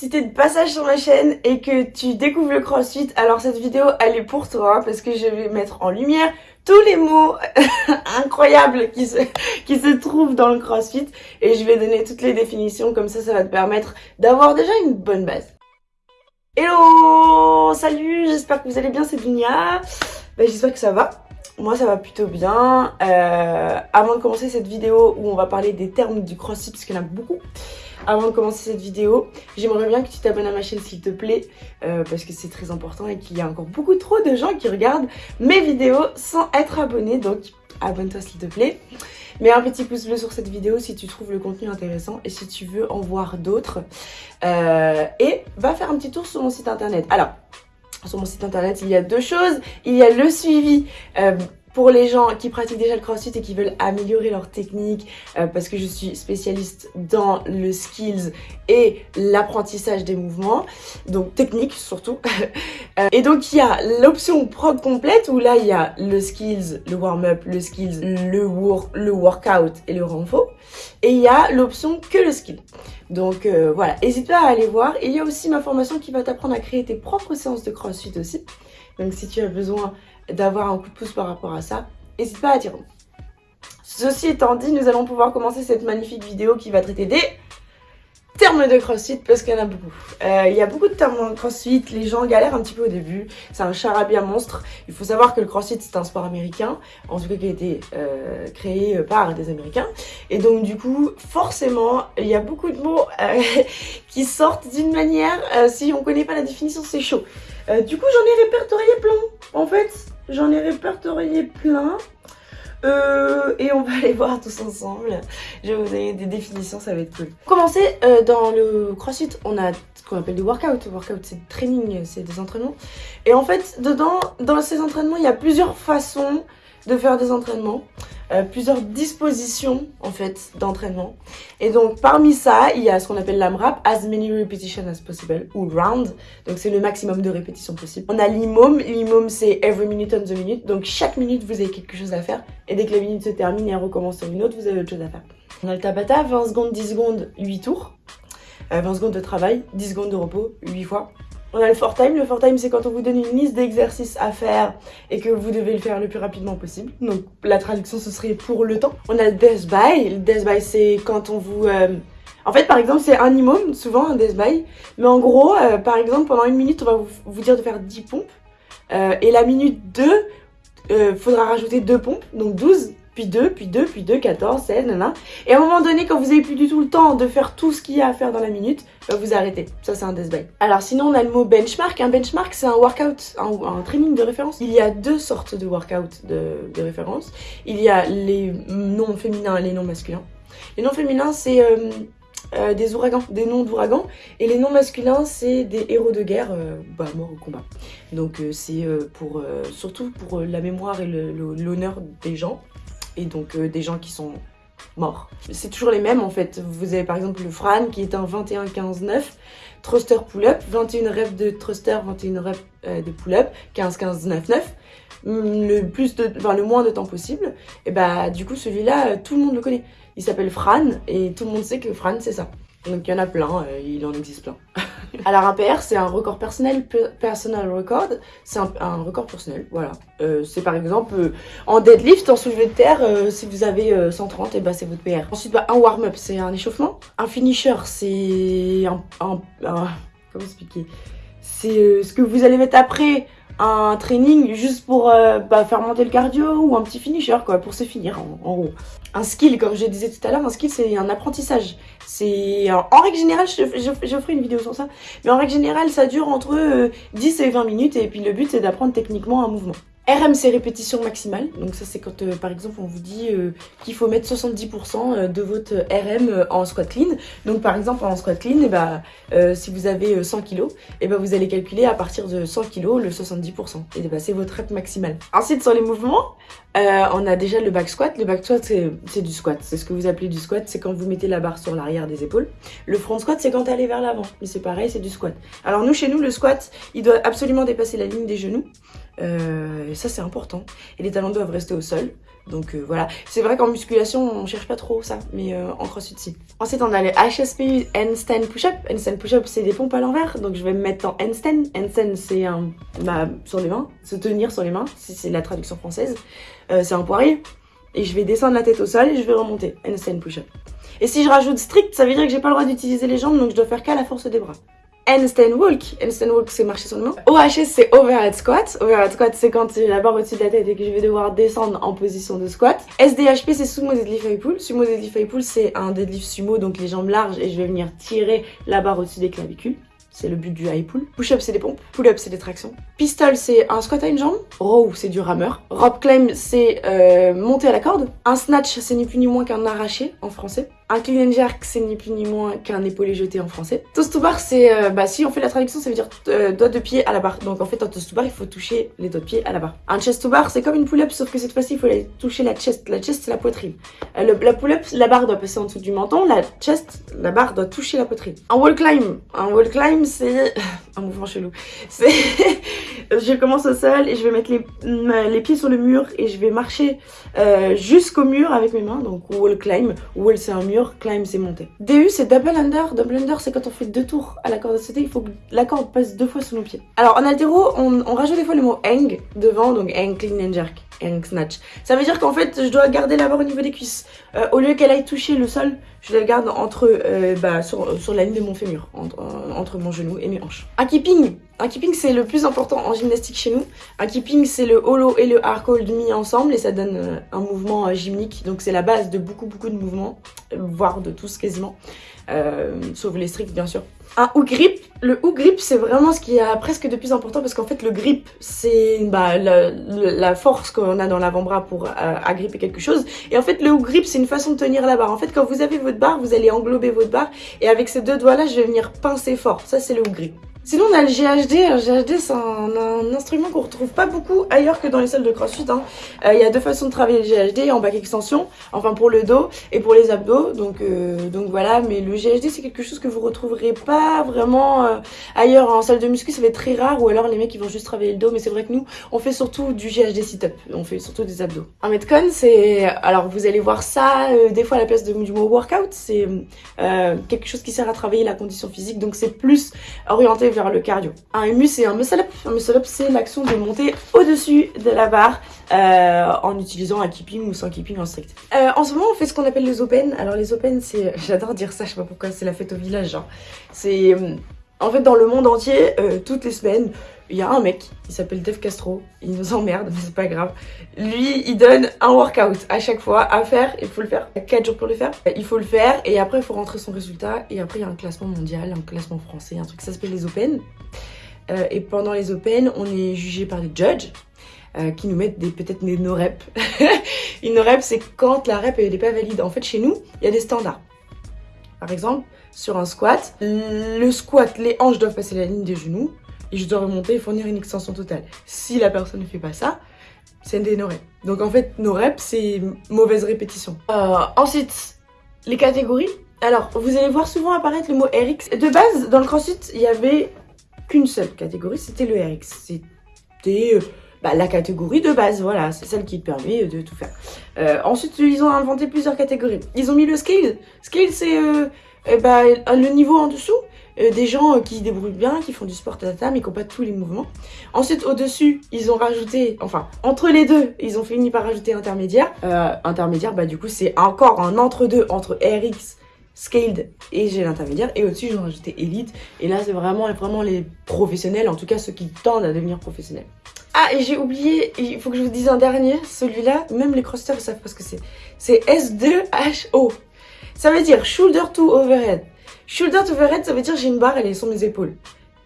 Si t'es de passage sur ma chaîne et que tu découvres le crossfit, alors cette vidéo elle est pour toi parce que je vais mettre en lumière tous les mots incroyables qui se, qui se trouvent dans le crossfit et je vais donner toutes les définitions comme ça ça va te permettre d'avoir déjà une bonne base. Hello Salut, j'espère que vous allez bien, c'est Dunia. Ben, j'espère que ça va. Moi ça va plutôt bien. Euh, avant de commencer cette vidéo où on va parler des termes du crossfit parce qu'il y en a beaucoup, avant de commencer cette vidéo, j'aimerais bien que tu t'abonnes à ma chaîne s'il te plaît, euh, parce que c'est très important et qu'il y a encore beaucoup trop de gens qui regardent mes vidéos sans être abonnés, donc abonne-toi s'il te plaît. Mets un petit pouce bleu sur cette vidéo si tu trouves le contenu intéressant et si tu veux en voir d'autres. Euh, et va faire un petit tour sur mon site internet. Alors, sur mon site internet, il y a deux choses. Il y a le suivi euh, pour les gens qui pratiquent déjà le crossfit et qui veulent améliorer leur technique, euh, parce que je suis spécialiste dans le skills et l'apprentissage des mouvements, donc technique surtout. Euh, et donc il y a l'option prog complète où là il y a le skills, le warm-up, le skills, le, le workout et le renfort. Et il y a l'option que le skill. Donc euh, voilà, n'hésite pas à aller voir. Il y a aussi ma formation qui va t'apprendre à créer tes propres séances de crossfit aussi. Donc si tu as besoin d'avoir un coup de pouce par rapport à ça, n'hésite pas à dire Ceci étant dit, nous allons pouvoir commencer cette magnifique vidéo qui va traiter des termes de crossfit parce qu'il y en a beaucoup. Euh, il y a beaucoup de termes de crossfit, les gens galèrent un petit peu au début, c'est un charabia monstre. Il faut savoir que le crossfit c'est un sport américain, en tout cas qui a été euh, créé par des américains. Et donc du coup, forcément, il y a beaucoup de mots euh, qui sortent d'une manière, si on connaît pas la définition, c'est chaud. du coup, j'en ai répertorié plein. En fait, J'en ai répertorié plein. Euh, et on va aller voir tous ensemble. Je vais vous donner des définitions, ça va être cool. Pour commencer, euh, dans le crossfit, on a ce qu'on appelle des workouts. Workout, c'est training, c'est des entraînements. Et en fait, dedans, dans ces entraînements, il y a plusieurs façons de faire des entraînements. Euh, plusieurs dispositions en fait d'entraînement. Et donc parmi ça, il y a ce qu'on appelle l'AMRAP, as many repetitions as possible, ou round, donc c'est le maximum de répétitions possible. On a l'IMOM, l'IMOM c'est every minute on the minute, donc chaque minute vous avez quelque chose à faire, et dès que la minute se termine et elle recommence sur une autre, vous avez autre chose à faire. On a le Tabata, 20 secondes, 10 secondes, 8 tours, 20 euh, secondes de travail, 10 secondes de repos, 8 fois. On a le for time. Le for time, c'est quand on vous donne une liste d'exercices à faire et que vous devez le faire le plus rapidement possible. Donc, la traduction, ce serait pour le temps. On a le death by. Le death by, c'est quand on vous... Euh, en fait, par exemple, c'est un imam, souvent un death by. Mais en gros, euh, par exemple, pendant une minute, on va vous, dire de faire 10 pompes. Euh, et la minute 2, faudra rajouter 2 pompes, donc 12 puis 2, puis 2, puis 2, 14, 16, nanana. Et à un moment donné, quand vous avez plus du tout le temps de faire tout ce qu'il y a à faire dans la minute, bah, vous arrêtez. Ça, c'est un death by. Alors sinon, on a le mot benchmark. Un benchmark, c'est un workout, un, training de référence. Il y a deux sortes de workout de, de référence. Il y a les noms féminins et les noms masculins. Les noms féminins, c'est... Euh, euh, des ouragans, des noms d'ouragans. Et les noms masculins, c'est des héros de guerre euh, bah, morts au combat. Donc c'est pour surtout pour la mémoire et l'honneur des gens et donc euh, des gens qui sont morts. C'est toujours les mêmes en fait. Vous avez par exemple le Fran qui est un 21-15-9, thruster pull-up, 21 reps de thruster, 21 reps euh, de pull-up, 15-15-9-9 mm, le enfin, le moins de temps possible, et bah du coup celui-là, euh, tout le monde le connaît. Il s'appelle Fran et tout le monde sait que Fran c'est ça. Donc il y en a plein, il en existe plein. Alors un PR, c'est un record personnel, personal record, c'est un, record personnel, voilà. Euh, c'est par exemple euh, en deadlift, en soulevé de terre, euh, si vous avez 130, et bah c'est votre PR. Ensuite, bah, un warm-up, c'est un échauffement. Un finisher, c'est un, un, Comment expliquer? C'est ce que vous allez mettre après un training juste pour bah, faire monter le cardio ou un petit finisher quoi pour se finir en, gros. Un skill comme je disais tout à l'heure, un skill c'est un apprentissage. C'est en règle générale, je, ferai une vidéo sur ça, mais en règle générale, ça dure entre 10 euh, et 20 minutes et puis le but c'est d'apprendre techniquement un mouvement. RM, c'est répétition maximale. Donc ça, c'est quand, euh, par exemple, on vous dit euh, qu'il faut mettre 70% de votre RM en squat clean. Donc par exemple, en squat clean, bah, si vous avez 100 kg, bah, vous allez calculer à partir de 100 kg le 70%. Et bah, c'est votre rep maximale. Ensuite, sur les mouvements, euh, on a déjà le back squat. Le back squat, c'est du squat. C'est ce que vous appelez du squat. C'est quand vous mettez la barre sur l'arrière des épaules. Le front squat, c'est quand elle est vers l'avant. Mais c'est pareil, c'est du squat. Alors nous, chez nous, le squat, il doit absolument dépasser la ligne des genoux. Euh, ça, c'est important. Et les talons doivent rester au sol. Donc euh, voilà, c'est vrai qu'en musculation on cherche pas trop ça, mais euh, en crossfit si. Ensuite on a les HSP handstand push-up. Handstand push-up c'est des pompes à l'envers, donc je vais me mettre en handstand. Handstand c'est bah, sur les mains, se tenir sur les mains, si c'est la traduction française. Euh, c'est un poirier et je vais descendre la tête au sol et je vais remonter. Handstand push-up. Et si je rajoute strict, ça veut dire que j'ai pas le droit d'utiliser les jambes, donc je dois faire qu'à la force des bras handstand. Handstand walk, c'est marcher sur le main. OHS, c'est overhead squat. Overhead squat, c'est quand j'ai la barre au-dessus de la tête et que je vais devoir descendre en position de squat. SDHP, c'est sumo deadlift high pull. Sumo deadlift high pull, c'est un deadlift sumo, donc les jambes larges et je vais venir tirer la barre au-dessus des clavicules. C'est le but du high pull. Push-up, c'est des pompes. Pull-up, c'est des tractions. Pistol, c'est un squat à une jambe. Row, c'est du rameur. Rope climb, c'est euh, monter à la corde. Un snatch, c'est ni plus ni moins qu'un arraché en français. Un clean and jerk, c'est ni plus ni moins qu'un épaulé jeté en français. Toast to bar, c'est, euh, bah si on fait la traduction, ça veut dire euh, doigt de pied à la barre. Donc en fait, en toast to bar, il faut toucher les doigts de pied à la barre. Un chest to bar, c'est comme une pull-up, sauf que cette fois-ci, il faut aller toucher la chest. La chest, c'est la poitrine. Euh, la pull-up, la barre doit passer en dessous du menton. La chest, la barre doit toucher la poitrine. Un wall climb, un wall climb, c'est un mouvement chelou. C'est, je commence au sol et je vais mettre les, pieds sur le mur et je vais marcher jusqu'au mur avec mes mains. Donc wall climb, wall c'est un mur climb c'est monter. DU c'est double under, double under c'est quand on fait deux tours à la corde à sauter, il faut que la corde passe deux fois sous nos pieds. Alors en altéro, on, rajoute des fois le mot hang devant, donc hang, clean and jerk, Ça veut dire qu'en fait je dois garder la barre au niveau des cuisses. Euh, au lieu qu'elle aille toucher le sol, je la garde entre, euh, bah, sur, sur, la ligne de mon fémur, entre, euh, mon genou et mes hanches. Un keeping, un keeping c'est le plus important en gymnastique chez nous. Un keeping c'est le hollow et le hard mis ensemble et ça donne un mouvement gymnique. Donc c'est la base de beaucoup beaucoup de mouvements, voire de tous quasiment, sauf les stricts bien sûr. Un hook grip, le hook grip c'est vraiment ce qui est presque de plus important parce qu'en fait le grip c'est bah, la, force qu'on a dans l'avant-bras pour agripper quelque chose. Et en fait le hook grip c'est une façon de tenir la barre. En fait quand vous avez votre barre, vous allez englober votre barre et avec ces deux doigts là je vais venir pincer fort. Ça c'est le hook grip. Sinon, on a le GHD. Le GHD, c'est un, instrument qu'on retrouve pas beaucoup ailleurs que dans les salles de crossfit. Hein. Euh, il y a deux façons de travailler le GHD, en back extension, enfin pour le dos et pour les abdos. Donc, euh, voilà, mais le GHD, c'est quelque chose que vous retrouverez pas vraiment euh, ailleurs. En salle de muscu, ça va être très rare. Ou alors les mecs, ils vont juste travailler le dos. Mais c'est vrai que nous, on fait surtout du GHD sit-up. On fait surtout des abdos. Un Metcon, c'est... Alors, vous allez voir ça des fois à la place du mot workout. C'est quelque chose qui sert à travailler la condition physique. Donc, c'est plus orienté vers le cardio. Un humus c'est un muscle up. Un muscle up c'est l'action de monter au-dessus de la barre euh, en utilisant un keeping ou sans keeping en strict. Euh, en ce moment on fait ce qu'on appelle les open. Alors les open c'est, j'adore dire ça, je sais pas pourquoi, c'est la fête au village. Genre. C'est euh, en fait dans le monde entier, toutes les semaines, il y a un mec, il s'appelle Dave Castro, il nous emmerde, mais c'est pas grave. Lui, il donne un workout à chaque fois à faire, il faut le faire. Il y a 4 jours pour le faire. Il faut le faire et après il faut rentrer son résultat. Et après il y a un classement mondial, un classement français, un truc, ça s'appelle les Open. Euh, et pendant les Open, on est jugé par des judges. Euh, qui nous mettent peut-être des no-reps. Une no-rep, c'est quand la rep n'est pas valide. En fait, chez nous, il y a des standards. Par exemple, sur un squat, le squat, les hanches doivent passer la ligne des genoux et je dois remonter et fournir une extension totale. Si la personne ne fait pas ça, c'est des no-reps. Donc en fait, no-reps, c'est mauvaise répétition. Euh, ensuite, les catégories. Alors, vous allez voir souvent apparaître le mot RX. De base, dans le CrossFit, il y avait qu'une seule catégorie, c'était le RX. C'était euh, bah, la catégorie de base, voilà, c'est celle qui permet de tout faire. Euh, ensuite, ils ont inventé plusieurs catégories. Ils ont mis le scale. Scale, c'est eh bah, le niveau en dessous. Euh, des gens euh, qui débrouillent bien, qui font du sport tata, mais qui n'ont pas tous les mouvements. Ensuite, au-dessus, ils ont rajouté, enfin, entre les deux, ils ont fini par rajouter intermédiaire. Euh, intermédiaire, bah du coup, c'est encore un entre-deux entre RX, Scaled et j'ai l'intermédiaire. Et au-dessus, ils ont rajouté Elite. Et là, c'est vraiment, vraiment les professionnels, en tout cas ceux qui tendent à devenir professionnels. Ah, j'ai oublié, il faut que je vous dise un dernier, celui-là, même les crosseurs savent pas ce que c'est. C'est S2HO. Ça veut dire Shoulder to Overhead. Shoulder to overhead, ça veut dire j'ai une barre, elle est sur mes épaules.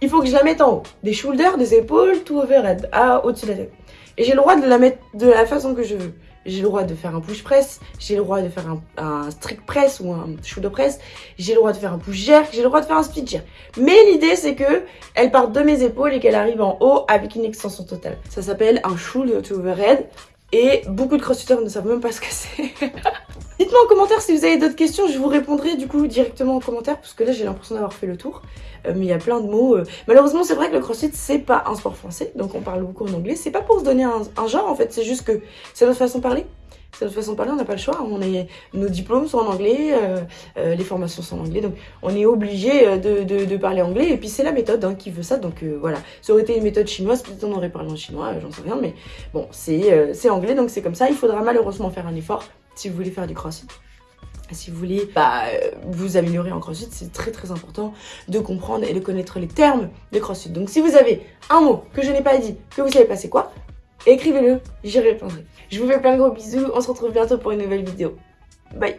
Il faut que je la mette en haut. Des shoulders, des épaules, to overhead, à au-dessus de la tête. Et j'ai le droit de la mettre de la façon que je veux. J'ai le droit de faire un push press, j'ai le droit de faire un, strict press ou un shoulder press, j'ai le droit de faire un push jerk, j'ai le droit de faire un split jerk. Mais l'idée c'est que elle part de mes épaules et qu'elle arrive en haut avec une extension totale. Ça s'appelle un shoulder to overhead et beaucoup de crossfitters ne savent même pas ce que c'est. Dites-moi en commentaire si vous avez d'autres questions, je vous répondrai du coup directement en commentaire parce que là j'ai l'impression d'avoir fait le tour. Euh, mais il y a plein de mots. euh. Malheureusement c'est vrai que le crossfit c'est pas un sport français, donc on parle beaucoup en anglais. C'est pas pour se donner un, un genre en fait, c'est juste que c'est notre façon de parler. C'est notre façon de parler, on n'a pas le choix. On est, nos diplômes sont en anglais, euh, euh, les formations sont en anglais, donc on est obligé euh, de, de, parler anglais. Et puis c'est la méthode hein, qui veut ça, donc voilà. Ça aurait été une méthode chinoise, peut-être on aurait parlé en chinois, j'en sais rien, mais bon, c'est anglais, donc c'est comme ça. Il faudra malheureusement faire un effort si vous voulez faire du crossfit. Si vous voulez bah, vous améliorer en crossfit, c'est très très important de comprendre et de connaître les termes de crossfit. Donc si vous avez un mot que je n'ai pas dit, que vous savez pas c'est quoi, écrivez-le, j'y répondrai. Je vous fais plein de gros bisous, on se retrouve bientôt pour une nouvelle vidéo. Bye